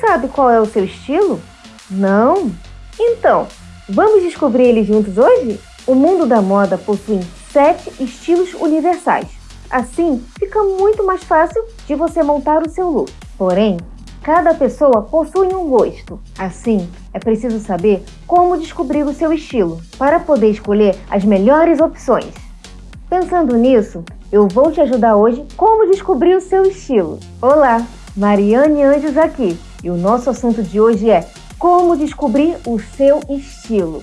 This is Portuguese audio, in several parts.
sabe qual é o seu estilo? Não? Então, vamos descobrir ele juntos hoje? O mundo da moda possui sete estilos universais. Assim, fica muito mais fácil de você montar o seu look. Porém, cada pessoa possui um gosto. Assim, é preciso saber como descobrir o seu estilo para poder escolher as melhores opções. Pensando nisso, eu vou te ajudar hoje como descobrir o seu estilo. Olá, Mariane Anjos aqui e o nosso assunto de hoje é como descobrir o seu estilo.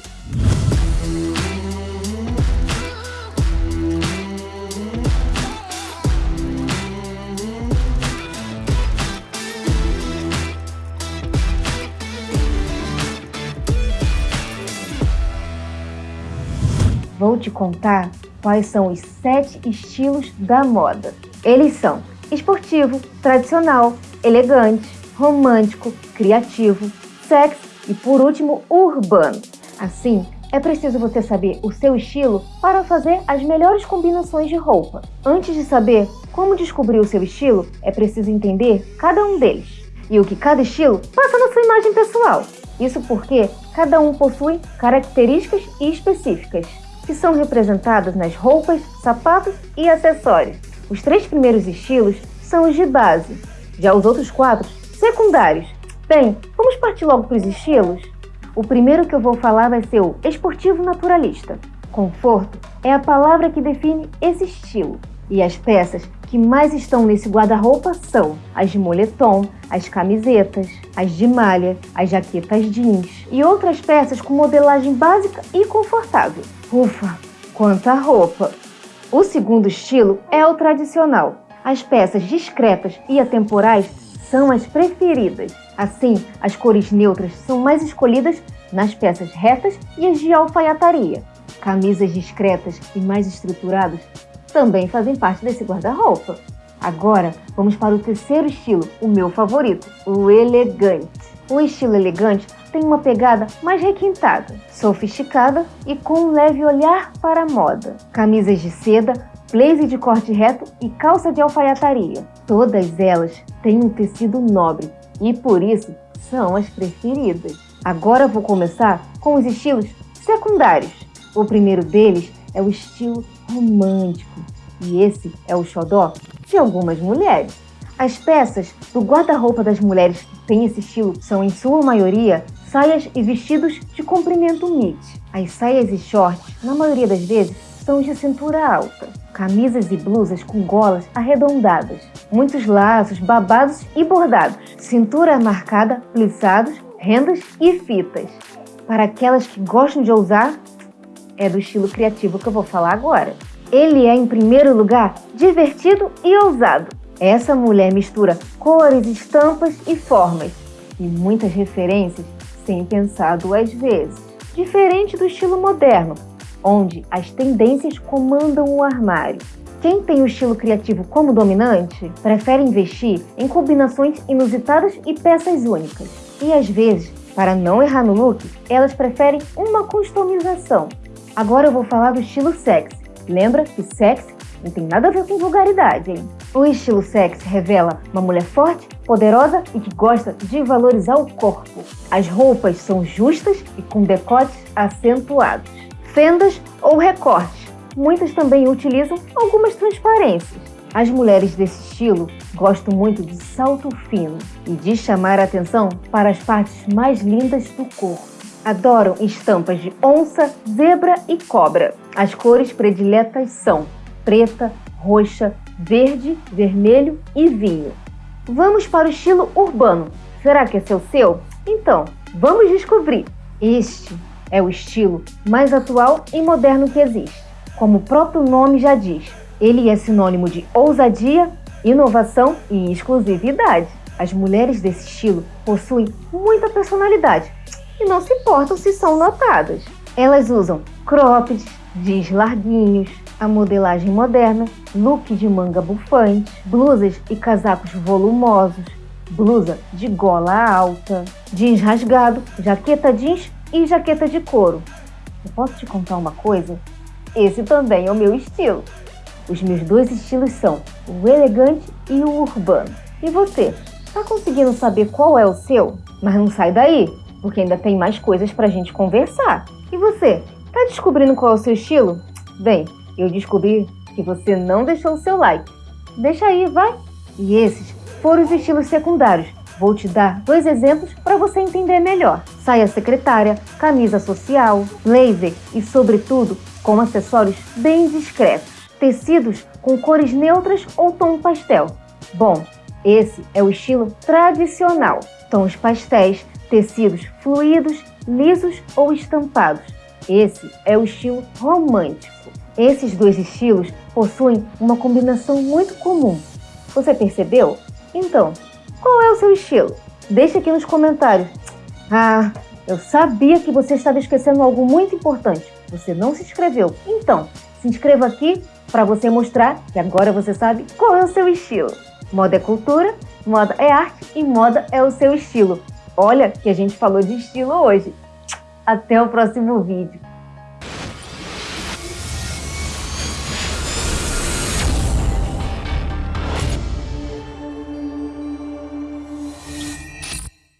Vou te contar quais são os sete estilos da moda. Eles são esportivo, tradicional, elegante, romântico, criativo, sexy e, por último, urbano. Assim, é preciso você saber o seu estilo para fazer as melhores combinações de roupa. Antes de saber como descobrir o seu estilo, é preciso entender cada um deles e o que cada estilo passa na sua imagem pessoal. Isso porque cada um possui características específicas que são representadas nas roupas, sapatos e acessórios. Os três primeiros estilos são os de base, já os outros quatro, secundários. Bem, vamos partir logo para os estilos? O primeiro que eu vou falar vai ser o esportivo naturalista. Conforto é a palavra que define esse estilo. E as peças que mais estão nesse guarda-roupa são as de moletom, as camisetas, as de malha, as jaquetas jeans e outras peças com modelagem básica e confortável. Ufa, quanta roupa! O segundo estilo é o tradicional. As peças discretas e atemporais são as preferidas. Assim, as cores neutras são mais escolhidas nas peças retas e as de alfaiataria. Camisas discretas e mais estruturadas também fazem parte desse guarda-roupa. Agora, vamos para o terceiro estilo, o meu favorito, o elegante. O estilo elegante tem uma pegada mais requintada, sofisticada e com um leve olhar para a moda. Camisas de seda, blazer de corte reto e calça de alfaiataria. Todas elas têm um tecido nobre e por isso são as preferidas. Agora vou começar com os estilos secundários. O primeiro deles é o estilo romântico e esse é o xodó de algumas mulheres. As peças do guarda-roupa das mulheres que têm esse estilo são, em sua maioria, saias e vestidos de comprimento mid. As saias e shorts, na maioria das vezes, são de cintura alta. Camisas e blusas com golas arredondadas, muitos laços, babados e bordados, cintura marcada, plissados, rendas e fitas. Para aquelas que gostam de ousar, é do estilo criativo que eu vou falar agora. Ele é, em primeiro lugar, divertido e ousado. Essa mulher mistura cores, estampas e formas, e muitas referências sem pensar duas vezes. Diferente do estilo moderno, onde as tendências comandam o armário. Quem tem o estilo criativo como dominante prefere investir em combinações inusitadas e peças únicas. E às vezes, para não errar no look, elas preferem uma customização. Agora eu vou falar do estilo sexy. Lembra que sexy não tem nada a ver com vulgaridade, hein? O estilo sexy revela uma mulher forte, poderosa e que gosta de valorizar o corpo. As roupas são justas e com decotes acentuados. Fendas ou recortes. Muitas também utilizam algumas transparências. As mulheres desse estilo gostam muito de salto fino e de chamar a atenção para as partes mais lindas do corpo. Adoram estampas de onça, zebra e cobra. As cores prediletas são preta, roxa, verde, vermelho e vinho. Vamos para o estilo urbano. Será que esse é o seu? Então, vamos descobrir. Este é o estilo mais atual e moderno que existe. Como o próprio nome já diz, ele é sinônimo de ousadia, inovação e exclusividade. As mulheres desse estilo possuem muita personalidade e não se importam se são notadas. Elas usam cropped, jeans larguinhos, a modelagem moderna, look de manga bufante, blusas e casacos volumosos, blusa de gola alta, jeans rasgado, jaqueta jeans e jaqueta de couro. Eu posso te contar uma coisa? Esse também é o meu estilo. Os meus dois estilos são o elegante e o urbano. E você? Tá conseguindo saber qual é o seu? Mas não sai daí, porque ainda tem mais coisas pra gente conversar. E você, tá descobrindo qual é o seu estilo? Bem, eu descobri que você não deixou o seu like. Deixa aí, vai! E esses foram os estilos secundários. Vou te dar dois exemplos para você entender melhor. Saia secretária, camisa social, blazer e, sobretudo, com acessórios bem discretos. Tecidos com cores neutras ou tom pastel. Bom, esse é o estilo tradicional. Tons pastéis, tecidos fluidos, lisos ou estampados. Esse é o estilo romântico. Esses dois estilos possuem uma combinação muito comum. Você percebeu? Então, qual é o seu estilo? Deixe aqui nos comentários. Ah, eu sabia que você estava esquecendo algo muito importante. Você não se inscreveu. Então, se inscreva aqui para você mostrar que agora você sabe qual é o seu estilo. Moda é cultura, moda é arte e moda é o seu estilo. Olha que a gente falou de estilo hoje. Até o próximo vídeo.